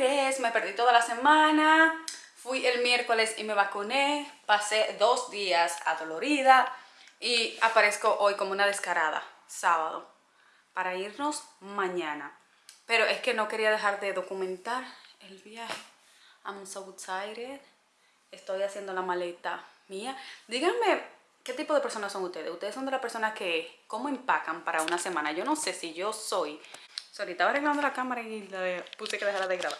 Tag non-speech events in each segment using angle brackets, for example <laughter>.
Me perdí toda la semana, fui el miércoles y me vacuné, pasé dos días adolorida y aparezco hoy como una descarada, sábado, para irnos mañana. Pero es que no quería dejar de documentar el viaje. I'm so excited. Estoy haciendo la maleta mía. Díganme, ¿qué tipo de personas son ustedes? Ustedes son de las personas que, ¿cómo empacan para una semana? Yo no sé si yo soy... Sorry, estaba arreglando la cámara y la puse que dejara de grabar.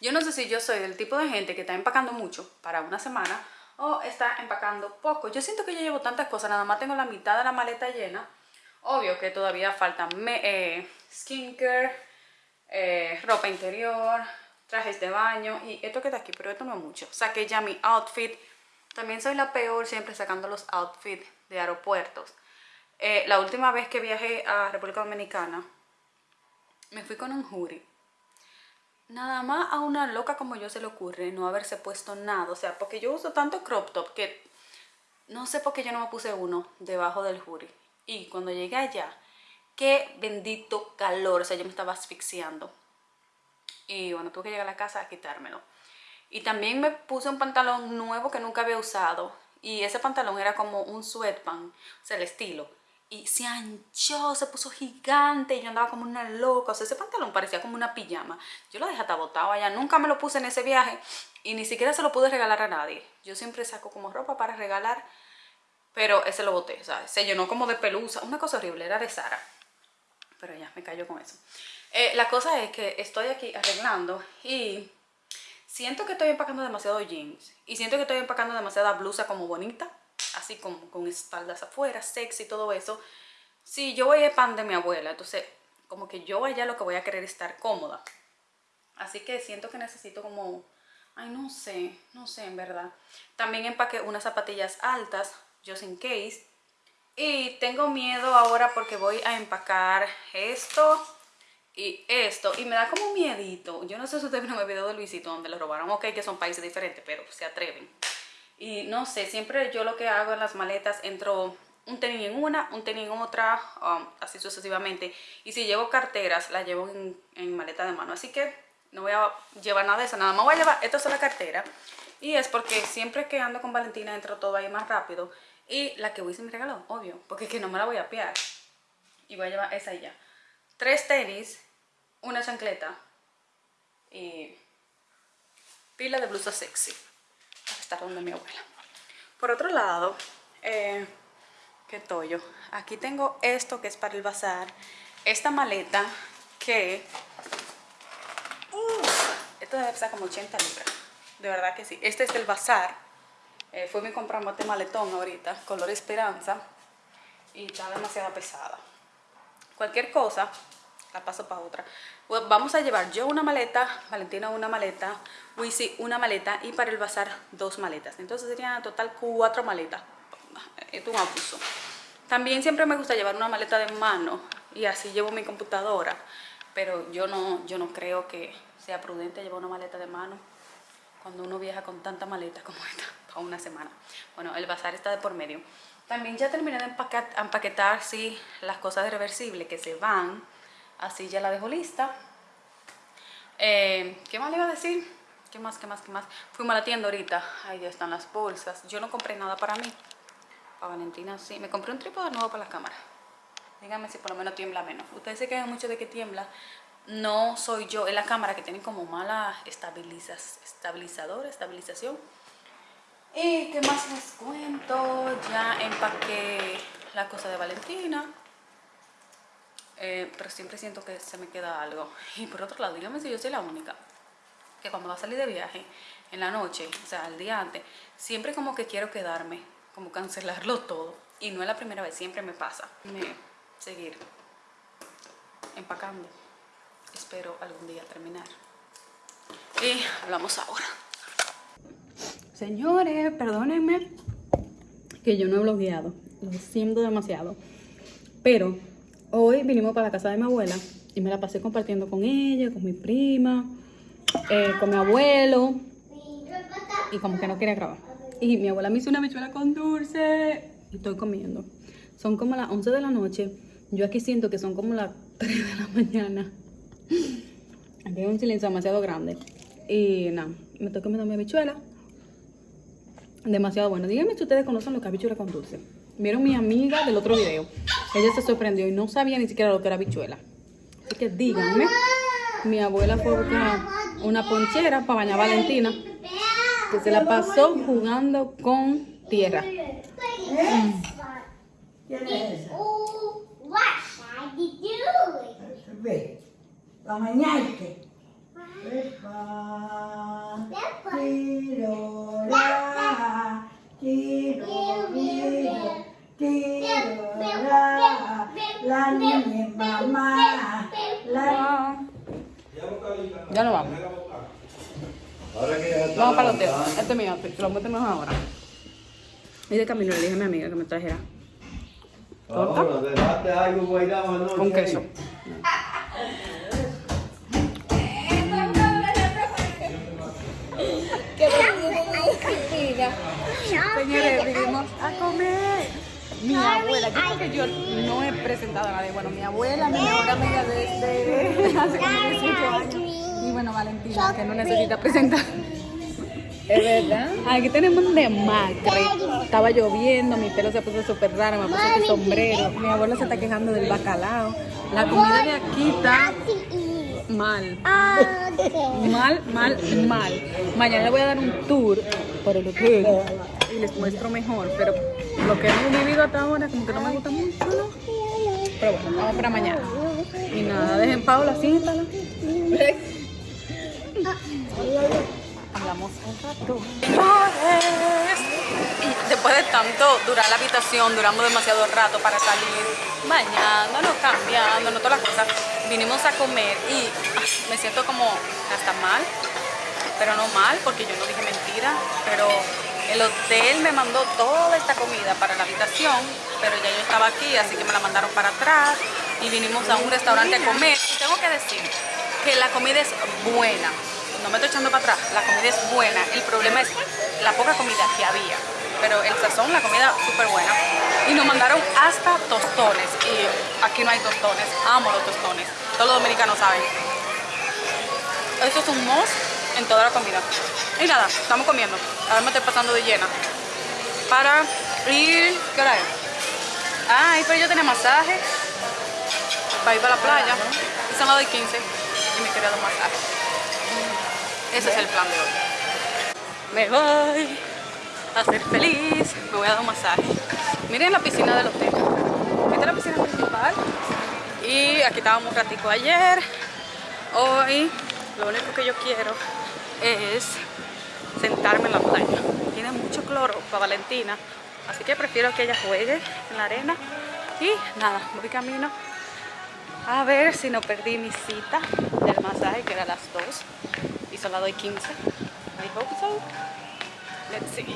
Yo no sé si yo soy del tipo de gente que está empacando mucho para una semana o está empacando poco. Yo siento que yo llevo tantas cosas, nada más tengo la mitad de la maleta llena. Obvio que todavía faltan eh, skincare, eh, ropa interior, trajes de baño y esto queda aquí, pero esto no es mucho. Saqué ya mi outfit. También soy la peor siempre sacando los outfits de aeropuertos. Eh, la última vez que viajé a República Dominicana, me fui con un jury. Nada más a una loca como yo se le ocurre no haberse puesto nada. O sea, porque yo uso tanto crop top que no sé por qué yo no me puse uno debajo del jury. Y cuando llegué allá, qué bendito calor. O sea, yo me estaba asfixiando. Y bueno, tuve que llegar a la casa a quitármelo. Y también me puse un pantalón nuevo que nunca había usado. Y ese pantalón era como un sweatpants, o sea, el estilo. Y se anchó, se puso gigante y yo andaba como una loca. O sea, ese pantalón parecía como una pijama. Yo lo dejé hasta botado allá. Nunca me lo puse en ese viaje y ni siquiera se lo pude regalar a nadie. Yo siempre saco como ropa para regalar, pero ese lo boté. Sea, se llenó como de pelusa. Una cosa horrible, era de Sara. Pero ya, me cayó con eso. Eh, la cosa es que estoy aquí arreglando y siento que estoy empacando demasiado jeans y siento que estoy empacando demasiada blusa como bonita, así como con espaldas afuera, sexy y todo eso. Sí, yo voy a pan de mi abuela, entonces como que yo allá lo que voy a querer es estar cómoda. Así que siento que necesito como, ay no sé, no sé en verdad. También empaqué unas zapatillas altas, just in case. Y tengo miedo ahora porque voy a empacar esto, y esto, y me da como miedito. Yo no sé si ustedes vieron el video de Luisito donde lo robaron, ok, que son países diferentes, pero se atreven. Y no sé, siempre yo lo que hago en las maletas, entro un tenis en una, un tenis en otra, um, así sucesivamente. Y si llevo carteras, las llevo en, en, maleta de mano. Así que no voy a llevar nada de eso, nada más voy a llevar, esto es la cartera. Y es porque siempre que ando con Valentina entro todo ahí más rápido. Y la que Wisin me regaló, obvio, porque es que no me la voy a piar. Y voy a llevar esa y ya tres tenis, una chancleta y pila de blusa sexy estar donde mi abuela. Por otro lado, eh, qué tollo. Aquí tengo esto que es para el bazar. Esta maleta que... esto debe pesar como 80 libras. De verdad que sí. Este es del bazar. Eh, fue mi comprar este maletón ahorita, color esperanza. Y está demasiado pesada. Cualquier cosa, la paso para otra. Pues vamos a llevar yo una maleta, Valentina una maleta, Wisi una maleta y para el bazar dos maletas. Entonces serían total cuatro maletas. Esto es un abuso. También siempre me gusta llevar una maleta de mano y así llevo mi computadora. Pero yo no, yo no creo que sea prudente llevar una maleta de mano cuando uno viaja con tanta maleta como esta <laughs> para una semana. Bueno, el bazar está de por medio. También ya terminé de empaquetar, empaquetar sí, las cosas de reversible que se van Así ya la dejo lista. Eh, ¿Qué más le iba a decir? ¿Qué más, qué más, qué más? Fuimos a la tienda ahorita. Ahí están las bolsas. Yo no compré nada para mí. Para Valentina sí. Me compré un trípode nuevo para la cámara. Díganme si por lo menos tiembla menos. Ustedes se quedan mucho de que tiembla. No soy yo. Es la cámara que tiene como mala estabilizas, estabilizador, estabilización. ¿Y qué más les cuento? Ya empaqué la cosa de Valentina. Eh, pero siempre siento que se me queda algo. Y por otro lado, dígame si yo soy la única que cuando va a salir de viaje en la noche, o sea, el día antes, siempre como que quiero quedarme, como cancelarlo todo. Y no es la primera vez, siempre me pasa. Me seguir empacando. Espero algún día terminar. Y hablamos ahora. Señores, perdónenme que yo no he blogueado. Lo siento demasiado. Pero Hoy vinimos para la casa de mi abuela y me la pasé compartiendo con ella, con mi prima, eh, con mi abuelo. Y como que no quería grabar. Y mi abuela me hizo una bichuela con dulce y estoy comiendo. Son como las 11 de la noche. Yo aquí siento que son como las <laughs> 3 de la mañana. Aquí hay un silencio demasiado grande. Y nada, me estoy comiendo mi habichuela. Demasiado bueno. Díganme si ustedes conocen lo que habichuela con dulce. Vieron mi amiga del otro video. Ella se sorprendió y no sabía ni siquiera lo que era habichuela. Así que díganme. Mi abuela fue una ponchera para bañar a Valentina. Que se la pasó jugando con tierra. La niña es mamá, la Ya no vamos. Ahora que ya está Vamos para el hotel. Este es mi outfit. Lo metemos ahora. Y de camino le dije a mi amiga que me trajera torta con queso. Señores, vinimos a comer. Mi abuela, yo creo que yo no he presentado a nadie. Bueno, mi abuela, mi mejor amiga desde <laughs> hace como 18 años. Y bueno, Valentina, que no necesita presentar. ¿Es verdad? Aquí tenemos un demacre. Estaba lloviendo, mi pelo se puso súper raro, me puse este sombrero. Mi abuela se está quejando del bacalao. La comida de aquí está mal. Mal, mal, mal. Mañana le voy a dar un tour por el hotel y les muestro mejor. Pero lo que hemos vivido hasta ahora como que no me gusta mucho. Pero bueno, vamos para mañana. Y nada, dejen Paula, siéntala. Hablamos un rato. Después de tanto durar la habitación, duramos demasiado rato para salir, bañándonos, cambiándonos, todas las cosas. Vinimos a comer y ah, me siento como hasta mal, pero no mal porque yo no dije mentira, pero el hotel me mandó toda esta comida para la habitación, pero ya yo estaba aquí, así que me la mandaron para atrás y vinimos a un restaurante a comer. Y tengo que decir que la comida es buena, no me estoy echando para atrás, la comida es buena, el problema es la poca comida que había, pero el sazón, la comida súper buena. Y nos mandaron hasta tostones, y aquí no hay tostones, amo los tostones, todos los dominicanos saben. Esto es un must en toda la comida. Y nada, estamos comiendo, ahora me estoy pasando de llena. Para ir, ¿qué hora es? Ay, pero yo tenía masaje para ir para la playa, y son las de 15 y me quería dar masaje. Ese es el plan de hoy. Me voy a ser feliz, me voy a dar un masaje. Miren la piscina del hotel. Esta es la piscina principal. Y aquí estábamos un ratico ayer. Hoy lo único que yo quiero es sentarme en la playa. Tiene mucho cloro para Valentina. Así que prefiero que ella juegue en la arena. Y nada, voy camino a ver si no perdí mi cita del masaje, que era las 2 y solo doy 15. I hope so. Let's see.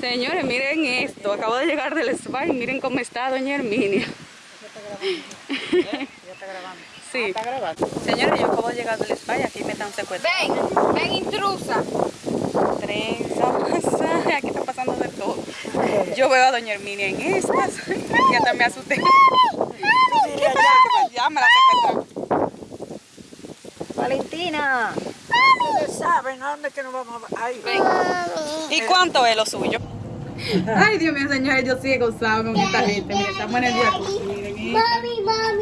Señores, miren esto. Acabo de llegar del spa y miren cómo está doña Herminia. Sí. ¿Está grabando? Señores, yo acabo de llegar del spa y aquí me están secuestrando. Ven, ven intrusa. Trenza, <laughs> masaje, aquí está pasando de todo. Yo veo a doña Herminia en estas <laughs> y hasta me asusté. <laughs> Ya me la secuestraron. Valentina. Ustedes saben a dónde que nos vamos a ir. ¿Y cuánto es lo suyo? Ay, Dios mío, señores, yo sí he gozado con esta gente. Estamos en el día. Miren mommy, mommy.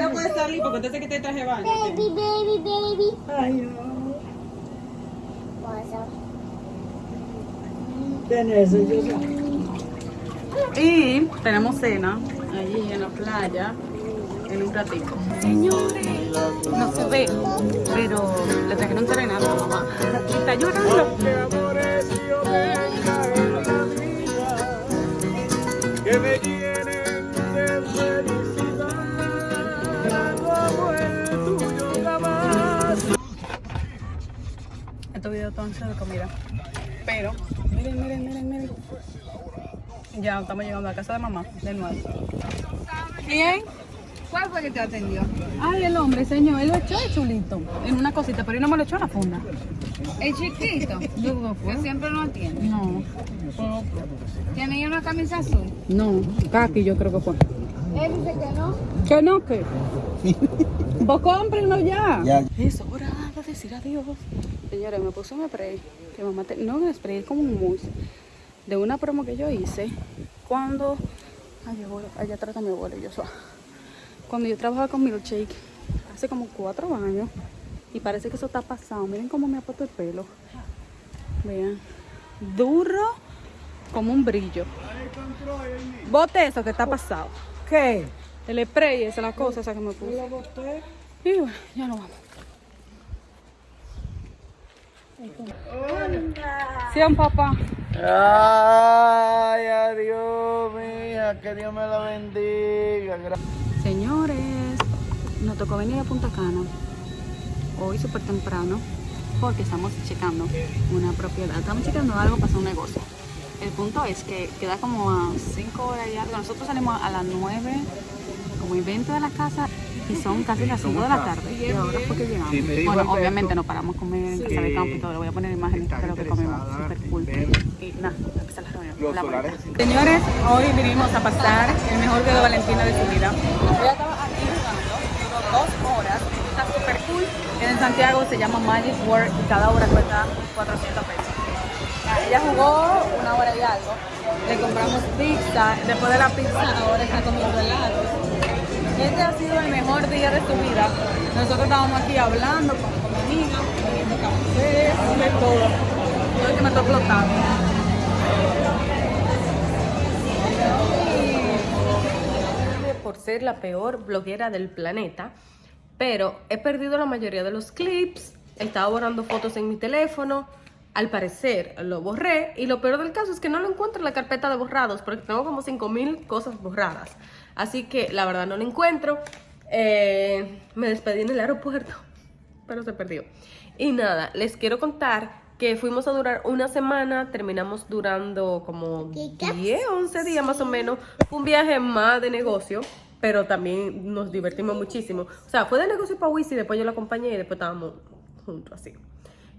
No puede salir porque usted se que te traje baño. Baby, baby, baby. Ay, no. Sé. Y tenemos cena allí en la playa en un ratito. Señores, no se ve, pero le trajeron serenata a mamá. Y está llorando. que Videos están de comida. Pero, miren, miren, miren, miren. Ya estamos llegando a la casa de mamá, de nuevo. ¿Quién? ¿Cuál fue que te atendió? Ay, el hombre, señor, él lo echó de chulito. En una cosita, pero él no me lo echó en la funda. El chiquito. Yo que siempre lo atiende. No, ¿Tiene una camisa azul? no, Kaki yo creo que fue. Él dice que no. ¿Que no qué? Vos cómprenlo ya. Ya. Es hora decir adiós. Señores, me puse un spray. Que mamá te- no un spray, es como un mousse. De una promo que yo hice. Cuando. Ay, abuelo, allá atrás está mi abuelo yo soy. Cuando yo trabajaba con Milkshake. Hace como cuatro años. Y parece que eso está pasado. Miren cómo me ha puesto el pelo. Vean. Duro como un brillo. Bote eso que está pasado. ¿Qué? El spray, esa es la cosa esa que me puse. Y bueno, ya no vamos. Sí, un papá. Ay, adiós, mija, que Dios me la bendiga. Señores, nos tocó venir a Punta Cana hoy súper temprano porque estamos checando una propiedad. Estamos checando algo para hacer un negocio. El punto es que queda como a 5 horas y algo. Nosotros salimos a las 9, como 20 de la casa y son casi las 5 de la tarde. Y ahora fue que llegamos. Sí, Bueno, Alberto obviamente nos paramos a comer en casa de campo y todo. Le voy a poner imágenes de lo que comemos. Súper cool. Y nada, empezar la reunión. Los La solares. Señores, hoy vinimos a pasar el mejor día de Valentina de su vida. Ella estaba aquí jugando, duró dos horas, está súper cool. En Santiago se llama Magic World y cada hora cuesta 400 pesos. Ella jugó una hora y algo, le compramos pizza, después de la pizza ahora está comiendo helados. Este ha sido el mejor día de su vida. Nosotros estábamos aquí hablando con, con mi amiga, bebiendo café, de todo. Todo que me está explotando. por ser la peor bloguera del planeta, pero he perdido la mayoría de los clips, estaba borrando fotos en mi teléfono, al parecer lo borré y lo peor del caso es que no lo encuentro en la carpeta de borrados porque tengo como 5000 cosas borradas. Así que la verdad no lo encuentro. Eh, me despedí en el aeropuerto, <laughs> pero se perdió. Y nada, les quiero contar que fuimos a durar una semana, terminamos durando como 10, 11 días más o menos. Fue un viaje más de negocio, pero también nos divertimos muchísimo. O sea, fue de negocio para Wisi, después yo la acompañé y después estábamos juntos así.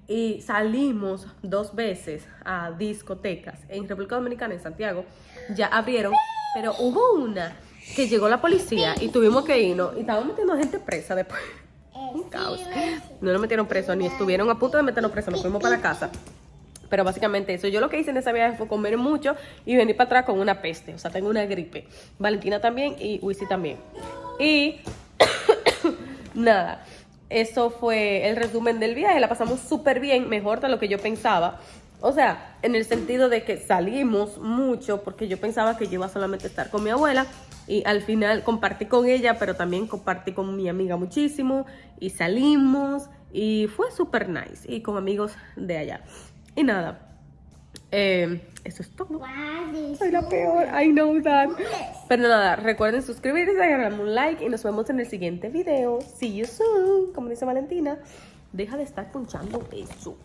Y salimos dos veces a discotecas en República Dominicana, en Santiago. Ya abrieron, pero hubo una que llegó la policía y tuvimos que irnos y estaban metiendo gente presa después. Un caos. No nos metieron preso ni estuvieron a punto de meternos preso, nos fuimos para la casa. Pero básicamente eso. Yo lo que hice en esa viaje fue comer mucho y venir para atrás con una peste. O sea, tengo una gripe. Valentina también y Wisi también. Y <coughs> nada, eso fue el resumen del viaje. La pasamos súper bien, mejor de lo que yo pensaba. O sea, en el sentido de que salimos mucho porque yo pensaba que yo iba solamente a estar con mi abuela y al final compartí con ella, pero también compartí con mi amiga muchísimo y salimos y fue súper nice y con amigos de allá. Y nada, eh, eso es todo. Soy la peor, I know that. Pero nada, recuerden suscribirse, darle un like y nos vemos en el siguiente video. See you soon. Como dice Valentina, deja de estar punchando eso.